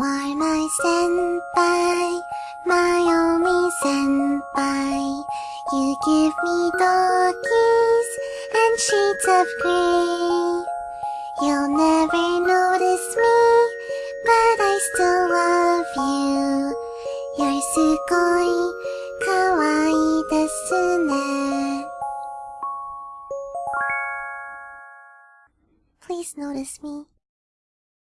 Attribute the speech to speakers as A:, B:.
A: are my senpai, my only senpai. You give me doggies and shades of gray. You'll never notice me, but I still love you. You're sugoi kawaii desu ne. Please notice me.